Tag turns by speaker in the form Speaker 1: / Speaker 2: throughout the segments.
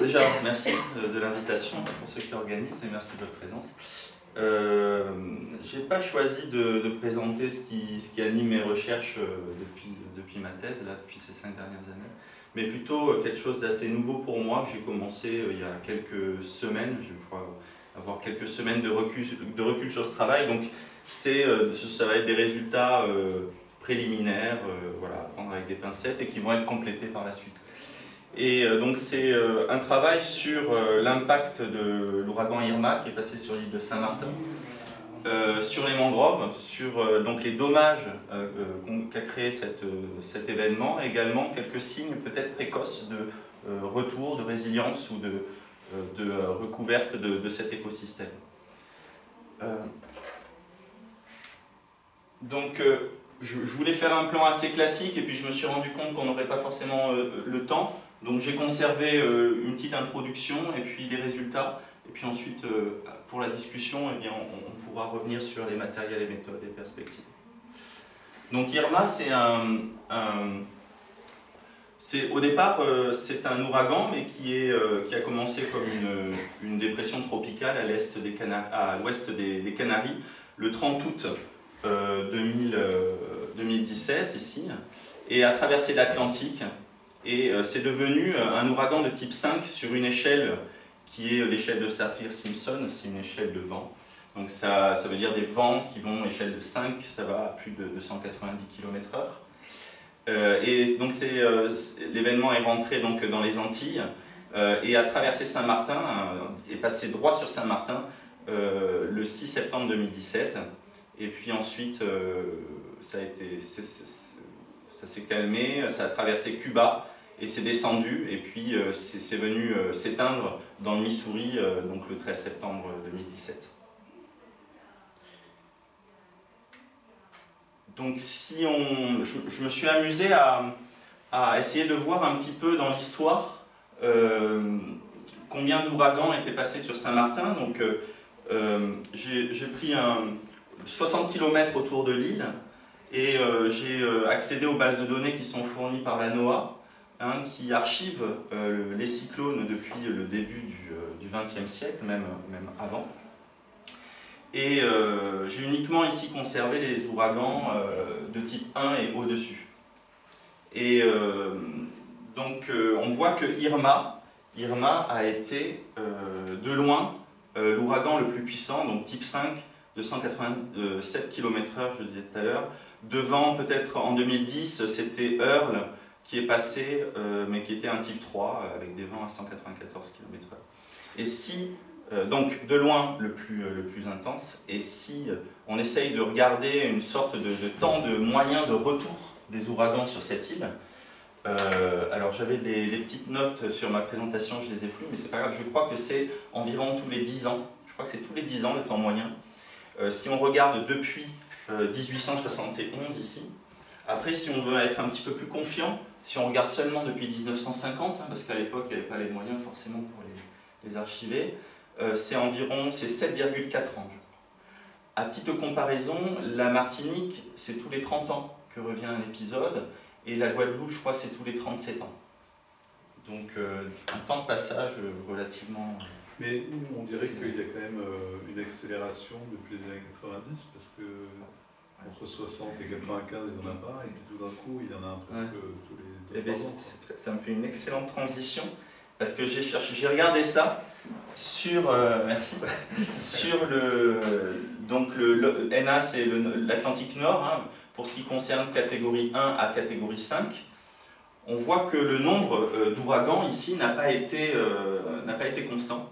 Speaker 1: Déjà, merci de, l'invitation pour ceux qui organisent et merci de votre présence. Euh, je n'ai pas choisi de, présenter ce qui, ce qui, anime mes recherches euh, depuis, depuis ma thèse, là, depuis ces cinq dernières années, mais plutôt euh, quelque chose d'assez nouveau pour moi. J'ai commencé il y a quelques semaines, je crois avoir quelques semaines de recul, de recul sur ce travail, donc ça va être des résultats préliminaires, voilà, à prendre avec des pincettes et qui vont être complétés par la suite. Et euh, donc c'est euh, un travail sur euh, l'impact de l'ouragan Irma qui est passé sur l'île de Saint-Martin, sur les mangroves, sur donc les dommages qu'a créé cet événement, également quelques signes peut-être précoces de retour, de résilience ou de, de recouverte de, cet écosystème. donc je, voulais faire un plan assez classique et puis je me suis rendu compte qu'on n'aurait pas forcément le temps. Donc j'ai conservé euh, une petite introduction et puis des résultats. Et puis ensuite, euh, pour la discussion, eh bien, on, pourra revenir sur les matériels et méthodes et perspectives. Donc Irma, c'est un, au départ, euh, c'est un ouragan, mais qui, est, qui a commencé comme une, une dépression tropicale à l'ouest des, des, des, Canaries le 30 août 2017, ici, et a traversé l'Atlantique et euh, c'est devenu euh, un ouragan de type 5 sur une échelle qui est l'échelle de Saphir-Simpson, c'est une échelle de vent. Donc ça, ça, veut dire des vents qui vont échelle de 5, ça va à plus de 290 km/h. Euh, et donc l'événement est rentré donc dans les Antilles et a traversé Saint-Martin, est passé droit sur Saint-Martin le 6 septembre 2017. Et puis ensuite, ça a été ça s'est calmé, ça a traversé Cuba et c'est descendu et puis euh, c'est venu euh, s'éteindre dans le Missouri euh, donc le 13 septembre 2017. Donc si on, je, me suis amusé à, essayer de voir un petit peu dans l'histoire combien d'ouragans étaient passés sur Saint-Martin. Donc j'ai pris un 60 km autour de l'île et euh, j'ai euh, accédé aux bases de données qui sont fournies par la NOAA, hein, qui archive euh, les cyclones depuis le début du XXe siècle, même, même avant. Et j'ai uniquement ici conservé les ouragans de type 1 et au-dessus. Et donc on voit que Irma, Irma a été de loin l'ouragan le plus puissant, donc type 5, 287 km/h, je le disais tout à l'heure, Devant, peut-être en 2010, c'était Earl qui est passé, euh, mais qui était un type 3, euh, avec des vents à 194 km/h. Et si, euh, donc de loin le plus, le plus intense, et si on essaye de regarder une sorte de, temps de moyen de retour des ouragans sur cette île, alors j'avais des, des, petites notes sur ma présentation, je les ai plus, mais c'est pas grave, je crois que c'est environ tous les 10 ans, je crois que c'est tous les 10 ans le temps moyen. si on regarde depuis 1871 euh, ici. Après, si on veut être un petit peu plus confiant, si on regarde seulement depuis 1950, hein, parce qu'à l'époque, il n'y avait pas les moyens forcément pour les, archiver, euh, c'est environ 7,4 ans. À titre de comparaison, la Martinique, c'est tous les 30 ans que revient un épisode, et la Guadeloupe, je crois, c'est tous les 37 ans. Donc euh, un temps de passage relativement...
Speaker 2: Mais on dirait qu'il y a quand même une accélération depuis les années 90, parce que entre 60 et 95, il n'y en a pas, et puis tout d'un coup, il y en a presque tous les deux,
Speaker 1: eh Ça me fait une excellente transition, parce que j'ai cherché, j'ai regardé ça sur, euh, merci, sur le, donc le, NA, c'est l'Atlantique Nord, hein, pour ce qui concerne catégorie 1 à catégorie 5. On voit que le nombre euh, d'ouragans ici n'a pas, été, euh, n'a pas été constant.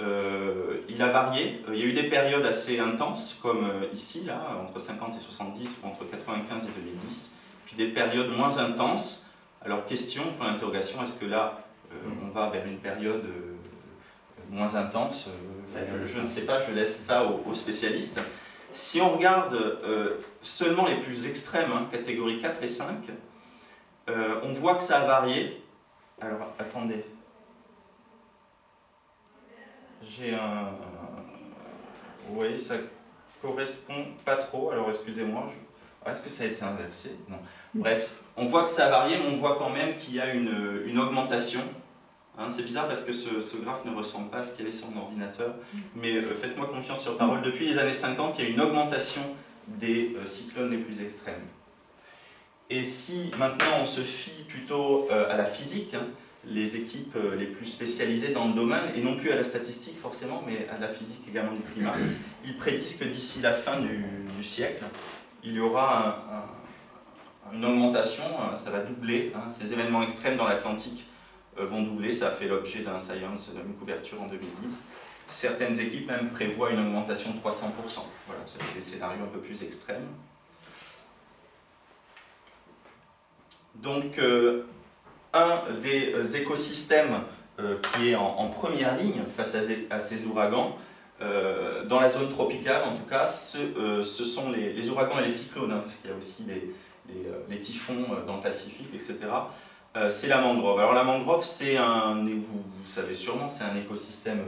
Speaker 1: Euh, il a varié. Euh, il y a eu des périodes assez intenses, comme euh, ici, là, entre 50 et 70, ou entre 95 et 2010, puis des périodes moins intenses. Alors, question, pour l'interrogation, est-ce que là, on va vers une période moins intense je, ne sais pas, je laisse ça aux, spécialistes. Si on regarde seulement les plus extrêmes, hein, catégorie 4 et 5, on voit que ça a varié. Alors, attendez, j'ai un... Vous voyez, ça correspond pas trop, alors excusez-moi, est-ce que ça a été inversé? Non. Bref, on voit que ça a varié, mais on voit quand même qu'il y a une, augmentation Hein, c'est bizarre parce que ce, graphe ne ressemble pas à ce qu'il est sur mon ordinateur, mais faites-moi confiance sur parole, depuis les années 50, il y a une augmentation des cyclones les plus extrêmes. Et si maintenant on se fie plutôt à la physique, hein, les équipes euh, les plus spécialisées dans le domaine, et non plus à la statistique forcément, mais à la physique également du climat. Ils prédisent que d'ici la fin du, siècle, il y aura une augmentation, hein, ça va doubler, hein. ces événements extrêmes dans l'Atlantique euh, vont doubler, ça a fait l'objet d'un Science, d'une couverture en 2010. Certaines équipes même prévoient une augmentation de 300%. Voilà, c'est des scénarios un peu plus extrêmes. Donc, euh, un des euh, écosystèmes euh, qui est en, première ligne face à, ces ouragans, euh, dans la zone tropicale en tout cas, ce, sont les, ouragans et les cyclones, hein, parce qu'il y a aussi les, typhons dans le Pacifique, etc. c'est la mangrove. Alors la mangrove, c'est un, vous, savez sûrement, c'est un écosystème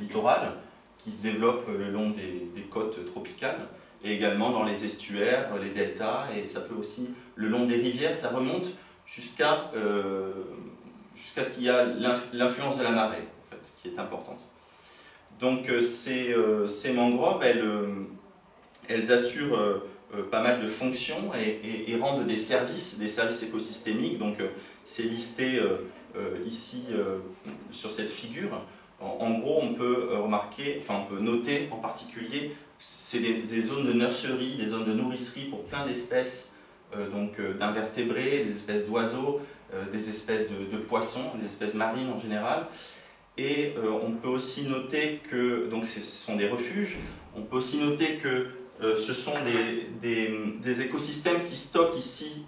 Speaker 1: littoral qui se développe le long des, côtes tropicales et également dans les estuaires, les deltas, et ça peut aussi le long des rivières, ça remonte jusqu'à euh, jusqu'à ce qu'il y a l'influence de la marée, en fait, qui est importante. Donc euh, ces, euh, ces, mangroves, elles, elles assurent pas mal de fonctions et, rendent des services, des services écosystémiques. Donc c'est listé ici sur cette figure. En, gros, on peut remarquer, enfin on peut noter en particulier, c'est des, des, zones de nurserie, des zones de nourricerie pour plein d'espèces donc euh, d'invertébrés, des espèces d'oiseaux, euh, des espèces de, poissons, des espèces marines en général. Et on peut aussi noter que, donc ce sont des refuges, on peut aussi noter que ce sont des, des, écosystèmes qui stockent ici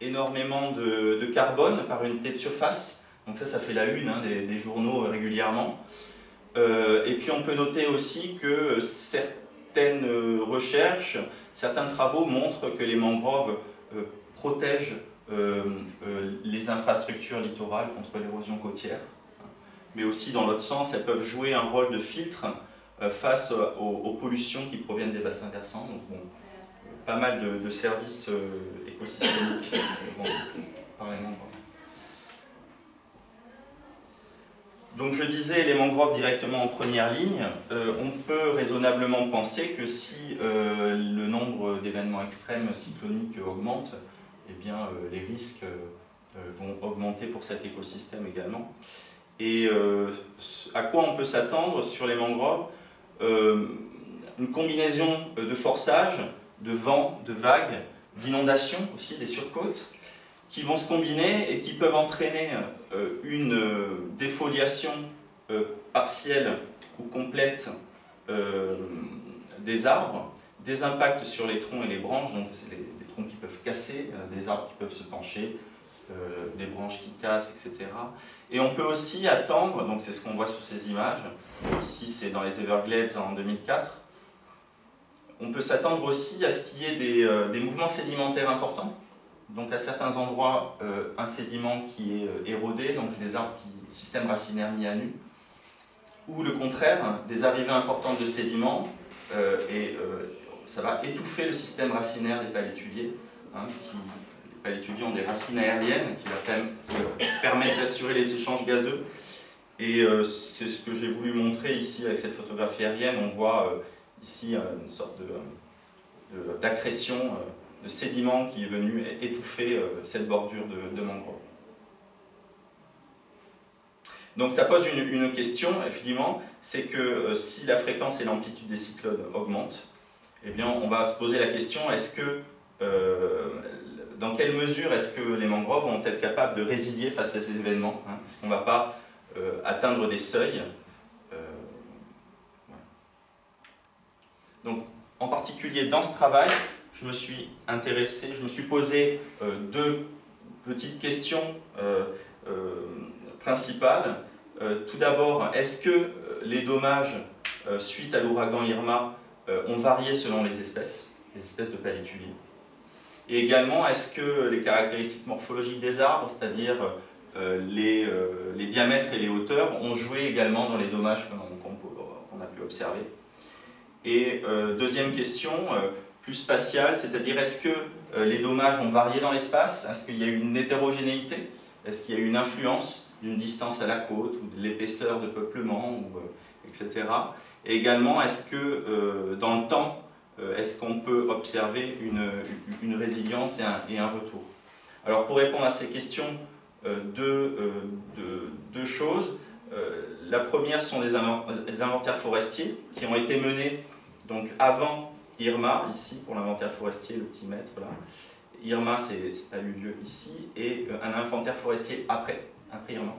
Speaker 1: énormément de, de, carbone par unité de surface. Donc ça, ça fait la une hein, des, journaux régulièrement. et puis on peut noter aussi que certaines recherches Certains travaux montrent que les mangroves euh, protègent euh, euh, les infrastructures littorales contre l'érosion côtière, mais aussi dans l'autre sens, elles peuvent jouer un rôle de filtre face aux, pollutions qui proviennent des bassins versants. Donc, pas mal de, services écosystémiques par les mangroves. Donc je disais les mangroves directement en première ligne, euh, on peut raisonnablement penser que si euh, le nombre d'événements extrêmes cycloniques augmente, eh euh, les risques vont augmenter pour cet écosystème également. Et à quoi on peut s'attendre sur les mangroves? Une combinaison de forçage, de vent, de vagues, d'inondations aussi, des surcôtes, qui vont se combiner et qui peuvent entraîner une euh, défoliation euh, partielle ou complète des arbres, des impacts sur les troncs et les branches, donc c'est les, troncs qui peuvent casser, des arbres qui peuvent se pencher, des branches qui cassent, etc. Et on peut aussi attendre, donc c'est ce qu'on voit sur ces images, ici c'est dans les Everglades en 2004, on peut s'attendre aussi à ce qu'il y ait des mouvements sédimentaires importants, donc à certains endroits, euh, un sédiment qui est euh, érodé, donc des arbres qui, système racinaire mis à nu, ou le contraire, des arrivées importantes de sédiments, euh, et ça va étouffer le système racinaire des palétuviers. Hein, les palétuviers ont des racines aériennes qui leur permettent d'assurer les échanges gazeux. Et c'est ce que j'ai voulu montrer ici avec cette photographie aérienne. On voit ici une sorte d'accrétion sédiment qui est venu étouffer euh, cette bordure de, mangrove. Donc ça pose une, question, effectivement, c'est que euh, si la fréquence et l'amplitude des cyclones augmentent, eh bien on va se poser la question, est-ce que, euh, dans quelle mesure est-ce que les mangroves vont être capables de résilier face à ces événements hein? Est-ce qu'on ne va pas atteindre des seuils Donc en particulier dans ce travail, je me suis intéressé, je me suis posé euh, deux petites questions euh, euh, principales. tout d'abord, est-ce que les dommages suite à l'ouragan Irma ont varié selon les espèces, les espèces de palétuviers Et également, est-ce que les caractéristiques morphologiques des arbres, c'est-à-dire les, diamètres et les hauteurs, ont joué également dans les dommages qu'on a pu observer? Et deuxième question, plus spatiale, c'est-à-dire est-ce que euh, les dommages ont varié dans l'espace? Est-ce qu'il y a eu une hétérogénéité? Est-ce qu'il y a eu une influence d'une distance à la côte ou de l'épaisseur de peuplement, etc. Et également, est-ce que dans le temps, est-ce qu'on peut observer une, résilience et un, retour? Alors pour répondre à ces questions, deux, deux choses. Euh, la première sont des, inventaires forestiers qui ont été menés donc avant Irma, ici pour l'inventaire forestier, le petit mètre là. Irma, ça a eu lieu ici, et euh, un inventaire forestier après, après Irma.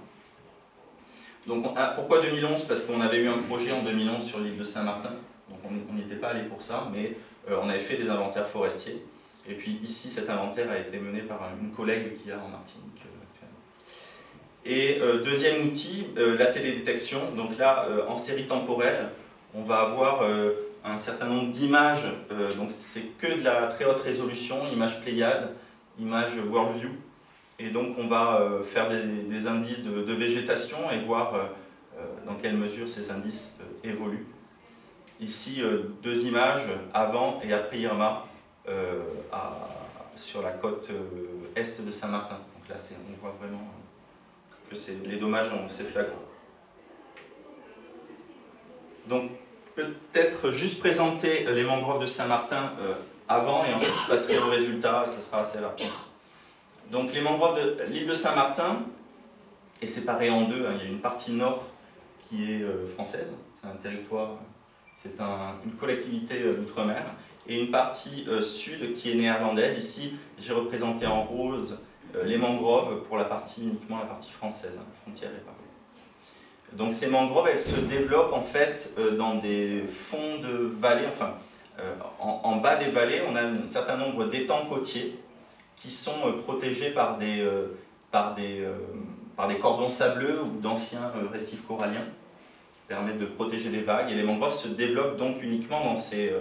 Speaker 1: Donc pourquoi 2011 Parce qu'on avait eu un projet en 2011 sur l'île de Saint-Martin, donc on n'y était pas allé pour ça, mais euh, on avait fait des inventaires forestiers. Et puis ici, cet inventaire a été mené par une collègue qui a en Martinique et euh, deuxième outil, la télédétection. Donc là, en série temporelle, on va avoir un certain nombre d'images. donc c'est que de la très haute résolution, images Pléiade, images Worldview. Et donc on va faire des, indices de, végétation et voir dans quelle mesure ces indices évoluent. Ici, deux images avant et après Irma sur la côte est de Saint-Martin. Donc là, on voit vraiment que les dommages c'est flagrant. Donc peut-être juste présenter les mangroves de Saint-Martin euh, avant et ensuite je passerai au résultat et ça sera assez rapide. Donc les mangroves de l'île de Saint-Martin est séparée en deux. Hein. Il y a une partie nord qui est euh, française, c'est un territoire, c'est une collectivité euh, d'outre-mer, et une partie sud qui est néerlandaise. Ici, j'ai représenté en rose euh, les mangroves pour la partie uniquement la partie française, hein, frontière et Donc ces mangroves, elles se développent en fait euh, dans des fonds de vallées, enfin euh, en, bas des vallées, on a un certain nombre d'étangs côtiers qui sont protégés par des, par, des, par des cordons sableux ou d'anciens récifs coralliens permettent de protéger des vagues. Et les mangroves se développent donc uniquement dans ces,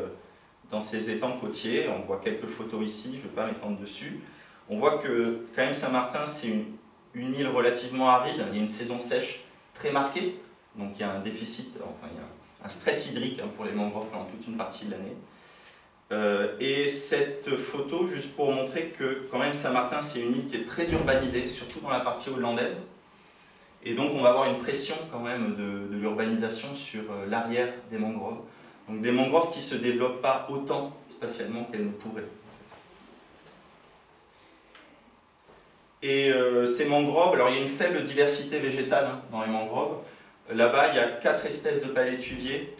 Speaker 1: dans ces étangs côtiers. On voit quelques photos ici, je ne vais pas m'étendre dessus. On voit que quand même Saint-Martin, c'est une, île relativement aride, il y a une saison sèche très marquée, donc il y a un déficit, enfin il y a un stress hydrique hein, pour les mangroves pendant toute une partie de l'année. Euh, et cette photo, juste pour montrer que quand même Saint-Martin, c'est une île qui est très urbanisée, surtout dans la partie hollandaise. Et donc on va avoir une pression quand même de, de l'urbanisation sur euh, l'arrière des mangroves. Donc des mangroves qui ne se développent pas autant spatialement qu'elles ne pourraient. Et euh, ces mangroves, alors il y a une faible diversité végétale hein, dans les mangroves. Là-bas, il y a quatre espèces de palétuviers.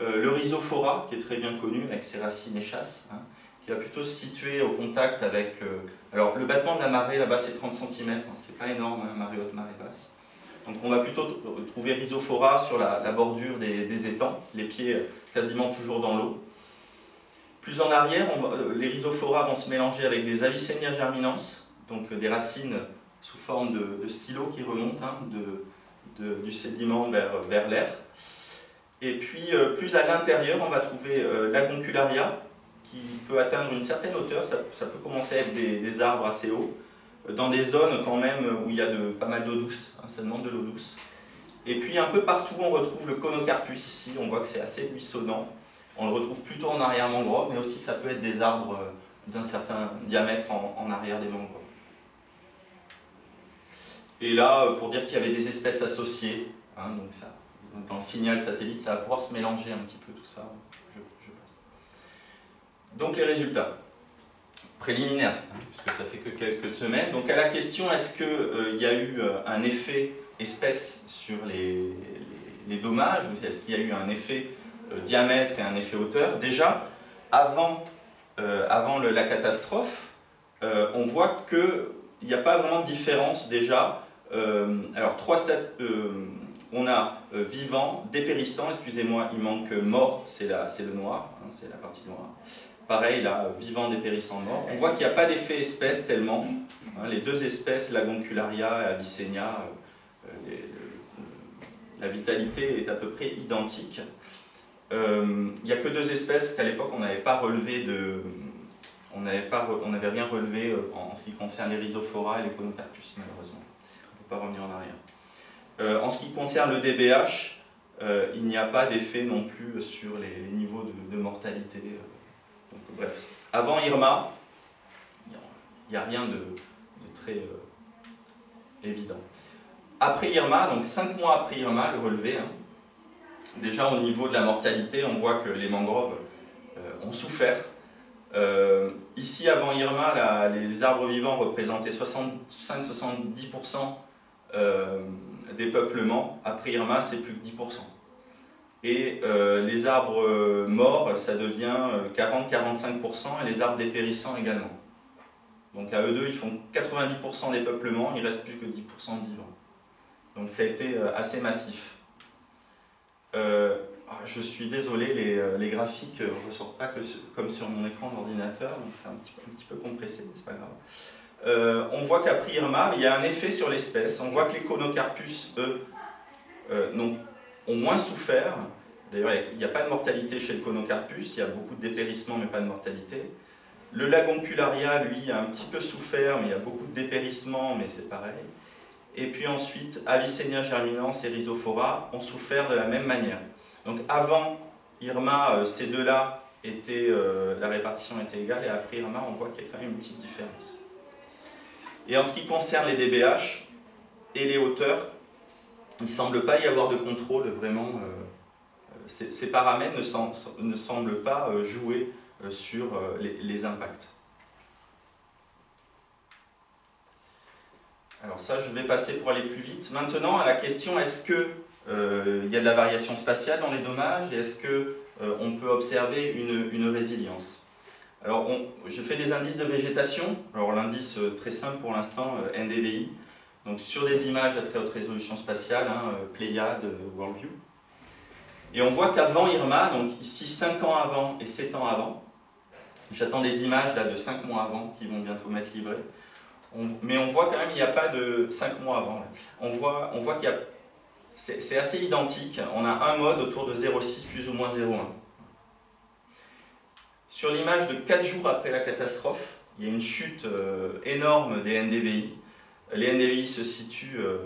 Speaker 1: Euh, le rhizophora, qui est très bien connu avec ses racines et chasses, hein, qui va plutôt se situer au contact avec... Euh, alors le battement de la marée là-bas c'est 30 cm, hein, c'est pas énorme, marée haute, marée basse. Donc on va plutôt trouver rhizophora sur la, bordure des, étangs, les pieds quasiment toujours dans l'eau. Plus en arrière, les rhizophora vont se mélanger avec des Avicennia germinans, donc des racines sous forme de, stylo qui remontent hein, du sédiment vers, vers l'air. Et puis euh, plus à l'intérieur, on va trouver euh, la concularia qui peut atteindre une certaine hauteur, ça, peut commencer à être des, arbres assez hauts, euh, dans des zones quand même où il y a de, pas mal d'eau douce, hein, ça demande de l'eau douce. Et puis un peu partout on retrouve le conocarpus ici, on voit que c'est assez buissonnant. On le retrouve plutôt en arrière mangrove, mais aussi ça peut être des arbres d'un certain diamètre en arrière des mangroves. Et là, euh, pour dire qu'il y avait des espèces associées, hein, donc ça, dans le signal satellite, ça va pouvoir se mélanger un petit peu tout ça. Donc les résultats préliminaires, hein, puisque ça fait que quelques semaines. Donc à la question, est-ce qu'il euh, y a eu euh, un effet espèce sur les, dommages, ou est-ce qu'il y a eu un effet diamètre et un effet hauteur? Déjà, avant, avant la catastrophe, on voit qu'il n'y a pas vraiment de différence déjà euh, alors, trois stades, euh, on a euh, vivant, dépérissant, excusez-moi, il manque mort, c'est le noir, hein, c'est la partie noire. Pareil, là, vivant, dépérissant, mort. On voit qu'il n'y a pas d'effet espèce tellement. Hein, les deux espèces, la goncularia et Avicennia, la vitalité est à peu près identique. Il n'y a que deux espèces, parce qu'à l'époque, on n'avait pas relevé de... On n'avait rien relevé en ce qui concerne les rhizophora et les conocarpus, malheureusement revenir en arrière. Euh, en ce qui concerne le DBH, euh, il n'y a pas d'effet non plus sur les, niveaux de, mortalité. Euh. bref, avant Irma, il n'y a, rien de, très évident. Après Irma, donc 5 mois après Irma, le relevé, hein, déjà au niveau de la mortalité, on voit que les mangroves ont souffert. ici, avant Irma, les arbres vivants représentaient 65-70% des peuplements. Après Irma, c'est plus que 10%. Et euh, les arbres euh, morts, ça devient 40-45% euh, et les arbres dépérissants également. Donc à eux deux, ils font 90% des peuplements, il reste plus que 10% de vivants. Donc ça a été assez massif. Ah, je suis désolé, les, graphiques ne ressortent pas comme sur mon écran d'ordinateur, donc c'est un un petit, peu compressé, mais c'est pas grave. On voit qu'après Irma, il y a un effet sur l'espèce. On voit que les conocarpus, eux, n'ont ont moins souffert. D'ailleurs, il n'y a pas de mortalité chez le conocarpus, il y a beaucoup de dépérissement mais pas de mortalité. Le lagoncularia, lui, a un petit peu souffert, mais il y a beaucoup de dépérissement, mais c'est pareil. Et puis ensuite, Avicennia germinans et Rhizophora ont souffert de la même manière. Donc avant Irma, euh, ces deux-là, euh, la répartition était égale, et après Irma, on voit qu'il y a quand même une petite différence. Et en ce qui concerne les DBH et les hauteurs, il ne semble pas y avoir de contrôle vraiment. Euh, ces, paramètres ne, semblent pas euh, jouer euh, sur les, impacts. Alors ça, je vais passer pour aller plus vite. Maintenant, à la question, est-ce qu'il y a de la variation spatiale dans les dommages et est-ce qu'on peut observer une, résilience? Alors, j'ai fait des indices de végétation. Alors, l'indice très simple pour l'instant, NDVI, donc sur des images à très haute résolution spatiale, hein, euh, Pléiade, euh, Worldview. Et on voit qu'avant Irma, donc ici 5 ans avant et 7 ans avant, j'attends des images là, de 5 mois avant qui vont bientôt m'être livrées, mais on voit quand même qu'il n'y a pas de 5 mois avant. On voit, on voit qu'il y a... C'est assez identique, on a un mode autour de 0,6 plus ou moins 0,1. Sur l'image de 4 jours après la catastrophe, il y a une chute euh, énorme des NDVI, les NDVI se situent euh,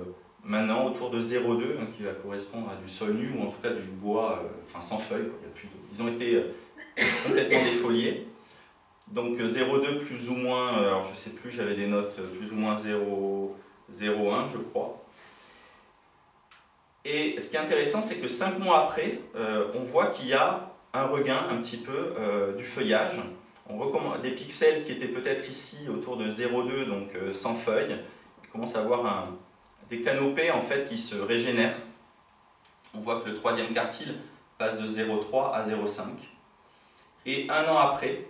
Speaker 1: maintenant autour de 0,2, hein, qui va correspondre à du sol nu, ou en tout cas du bois, euh, enfin sans feuilles. ils ont été euh, complètement défoliés. Donc 0,2 plus ou moins, alors je sais plus, j'avais des notes plus ou moins 0,1 je crois. Et ce qui est intéressant, c'est que 5 mois après, on voit qu'il y a un regain un petit peu du feuillage. On recommande des pixels qui étaient peut-être ici autour de 0,2, donc sans feuilles, commence à avoir des canopées en fait, qui se régénèrent. On voit que le troisième quartile passe de 0,3 à 0,5. Et un an après,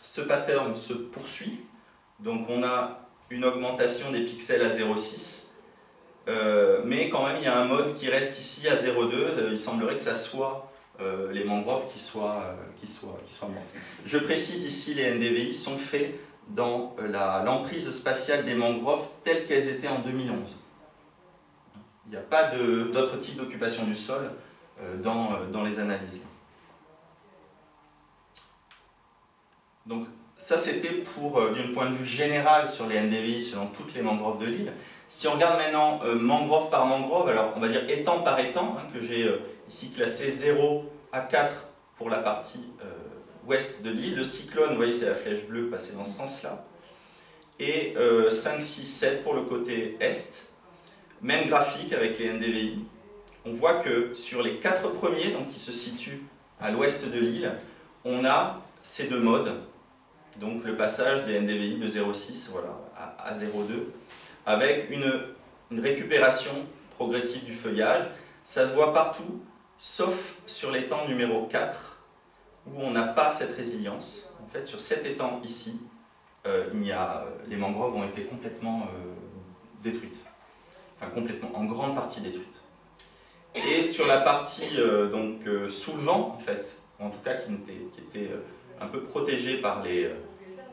Speaker 1: ce pattern se poursuit. Donc on a une augmentation des pixels à 0,6. Euh, mais quand même, il y a un mode qui reste ici à 0,2. Euh, il semblerait que ça soit euh, les mangroves qui soient, qui, soient, qui soient mortes. Je précise ici, les NDVI sont faits dans euh, l'emprise spatiale des mangroves telles qu'elles étaient en 2011. Il n'y a pas d'autre type d'occupation du sol euh, dans, euh, dans les analyses. Donc ça c'était pour, d'un point de vue général sur les NDVI selon toutes les mangroves de l'île. Si on regarde maintenant mangrove par mangrove, alors on va dire étang par étang, hein, que j'ai ici classé 0 à 4 pour la partie ouest de l'île. Le cyclone, vous voyez, c'est la flèche bleue passée dans ce sens-là. Et 5, 6, 7 pour le côté est. Même graphique avec les NDVI. On voit que sur les quatre premiers, donc qui se situent à l'ouest de l'île, on a ces deux modes. Donc le passage des NDVI de 0,6 voilà, à, 0,2, avec une récupération progressive du feuillage. Ça se voit partout, sauf sur l'étang numéro 4, où on n'a pas cette résilience. En fait, sur cet étang ici, euh, il y a, les mangroves ont été complètement euh, détruites. Enfin, complètement, en grande partie détruites. Et sur la partie euh, donc, sous le vent, en fait, en tout cas qui était, qui était un peu protégée par, les,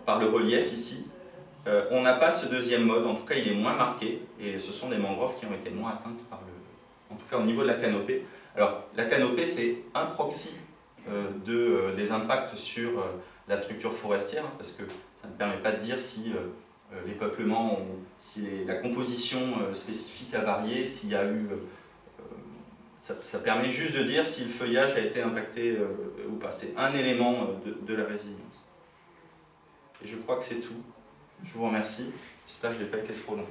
Speaker 1: par le relief ici, on n'a pas ce deuxième mode, en tout cas il est moins marqué, et ce sont des mangroves qui ont été moins atteintes par le... en tout cas au niveau de la canopée. Alors, la canopée, c'est un proxy euh, euh, des impacts sur euh, la structure forestière, parce que ça ne permet pas de dire si les peuplements, ont, si la composition spécifique a varié, s'il y a eu... Ça, permet juste de dire si le feuillage a été impacté ou pas. C'est un élément de, de, la résilience. Et je crois que c'est tout. Je vous remercie. J'espère que je n'ai pas été trop long.